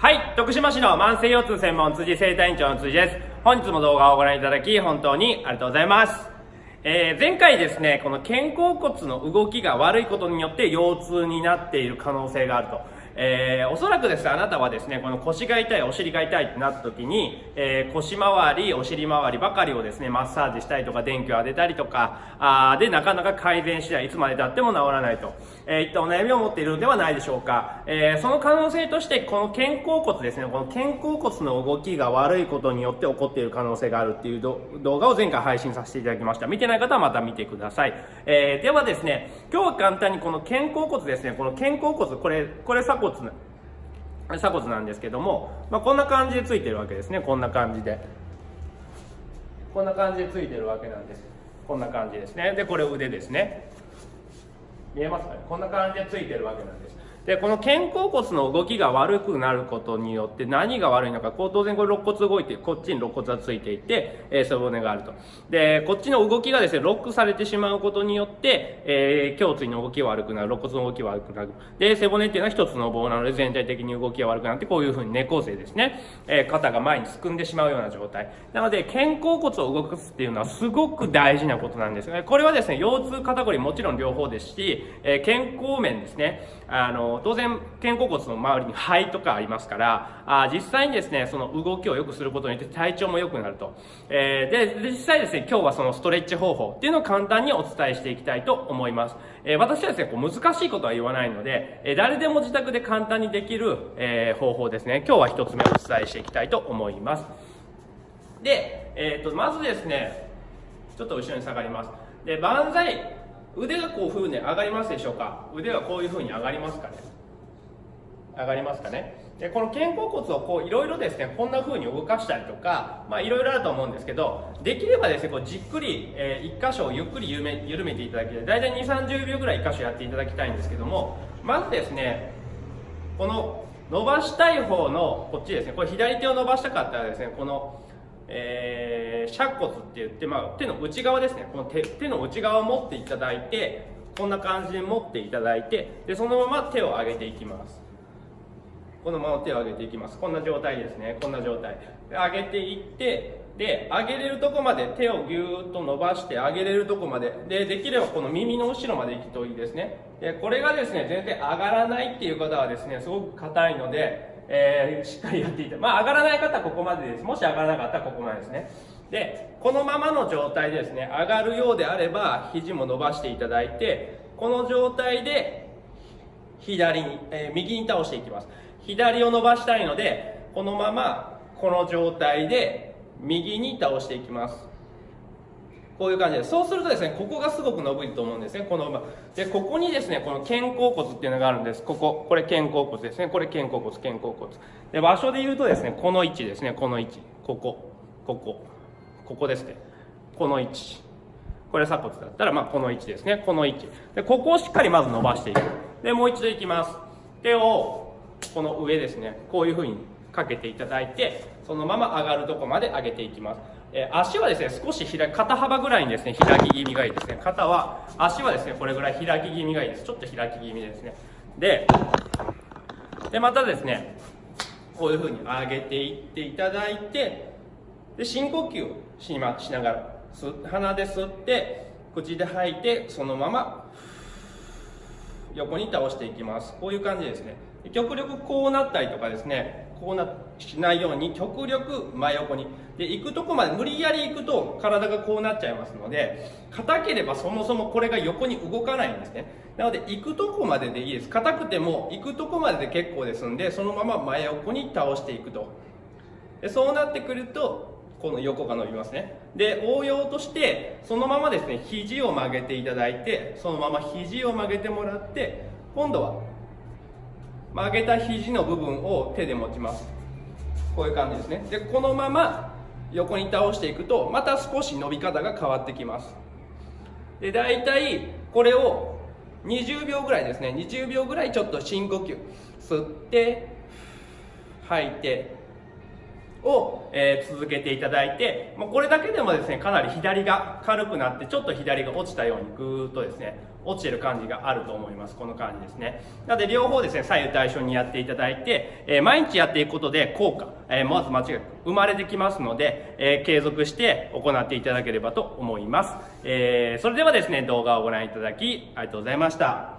はい、徳島市の慢性腰痛専門辻生体院長の辻です。本日も動画をご覧いただき本当にありがとうございます。えー前回ですね、この肩甲骨の動きが悪いことによって腰痛になっている可能性があると。えーおそらくですね、あなたはですね、この腰が痛い、お尻が痛いってなった時に、えー腰回り、お尻回りばかりをですね、マッサージしたりとか、電気を当てたりとか、あーで、なかなか改善しない、いつまで経っても治らないと、えーいったお悩みを持っているのではないでしょうか。えーその可能性として、この肩甲骨ですね、この肩甲骨の動きが悪いことによって起こっている可能性があるっていう動画を前回配信させていただきました。見てない方はまた見てください。えーではですね、今日は簡単にこの肩甲骨ですね、この肩甲骨、これ、これ鎖骨、鎖骨なんですけども、まあ、こんな感じでついてるわけですね、こんな感じで。こんな感じでついてるわけなんです。こんな感じですね。で、これ腕ですね。見えますかね？こんな感じでついてるわけなんですでこの肩甲骨の動きが悪くなることによって何が悪いのかこう当然これ肋骨動いてこっちに肋骨がついていて、えー背骨があると。でこっちの動きがですねロックされてしまうことによって、えー胸椎の動きが悪くなる肋骨の動きが悪くなる。で背骨っていうのは一つの棒なので全体的に動きが悪くなってこういうふうに猫背ですね、えー肩が前にすくんでしまうような状態。なので肩甲骨を動かすっていうのはすごく大事なことなんですね。これはですね腰痛肩こりもちろん両方ですし、えー健康面ですね。あの当然肩甲骨の周りに肺とかありますからあ実際にですねその動きを良くすることによって体調も良くなると、えーで実際ですね今日はそのストレッチ方法っていうのを簡単にお伝えしていきたいと思います、えー私はですねこう難しいことは言わないので、えー誰でも自宅で簡単にできる、え方法ですね今日は一つ目お伝えしていきたいと思います。で、えー、とまずですねちょっと後ろに下がります。で万歳腕がこういうふうに上がりますでしょうか？腕がこういうふうに上がりますかね？上がりますかね？でこの肩甲骨をこういろいろですねこんな風に動かしたりとかまあいろいろあると思うんですけどできればですねこうじっくり、え1箇所をゆっくり緩め緩めていただきたい。大体2 3 0秒ぐらい1箇所やっていただきたいんですけどもまずですねこの伸ばしたい方のこっちですねこれ左手を伸ばしたかったらですねこのえー、尺骨って言って、まあ、手の内側ですね。この手手の内側を持っていただいてこんな感じで持っていただいてでそのまま手を上げていきます。このまま手を上げていきます。こんな状態ですね。こんな状態。で上げていってで上げれるとこまで手をぎゅーっと伸ばして上げれるとこまででできればこの耳の後ろまで行くといいですね。でこれがですね全然上がらないっていう方はですねすごく硬いのでえーしっかりやっていた。まあ上がらない方はここまでです。もし上がらなかったらここまでですね。でこのままの状態でですね上がるようであれば肘も伸ばしていただいてこの状態で左に、えー右に倒していきます。左を伸ばしたいのでこのままこの状態で右に倒していきます。こういう感じです。そうするとですね、ここがすごく伸びると思うんですね、この馬。で、ここにですね、この肩甲骨っていうのがあるんです。ここ、これ肩甲骨ですね。これ肩甲骨、肩甲骨。で、場所で言うとですね、この位置ですね、この位置。ここ、ここ、ここですね。この位置。これ鎖骨だったら、まあ、この位置ですね。この位置。で、ここをしっかりまず伸ばしていく。で、もう一度いきます。手を、この上ですね。こういうふうにかけていただいて、そのまま上がるとこまで上げていきます。えー足はですね、少し開、肩幅ぐらいにですね、開き気味がいいですね。肩は、足はですね、これぐらい開き気味がいいです。ちょっと開き気味ですね。で、で、またですね、こういうふうに上げていっていただいて、で、深呼吸しましながら、吸鼻で吸って、口で吐いて、そのまま、横に倒していきます。こういう感じですね。極力こうなったりとかですね、こうなしないように極力真横に。で、行くとこまで無理やり行くと体がこうなっちゃいますので、硬ければそもそもこれが横に動かないんですね。なので、行くとこまででいいです。硬くても行くとこまでで結構ですんで、そのまま真横に倒していくと。でそうなってくるとこの横が伸びますね。で応用としてそのままですね肘を曲げていただいてそのまま肘を曲げてもらって今度は曲げた肘の部分を手で持ちます。こういう感じですね。でこのまま横に倒していくとまた少し伸び方が変わってきます。で大体これを20秒ぐらいですね。20秒ぐらいちょっと深呼吸。吸って吐いてを、えー、続けていただいて、まあ、これだけでもですねかなり左が軽くなってちょっと左が落ちたようにぐーっとですね落ちてる感じがあると思います。この感じですね。なので両方ですね左右対称にやっていただいて、えー、毎日やっていくことで効果、えまず間違い生まれてきますので、え継続して行っていただければと思います、えそれではですね動画をご覧いただきありがとうございました。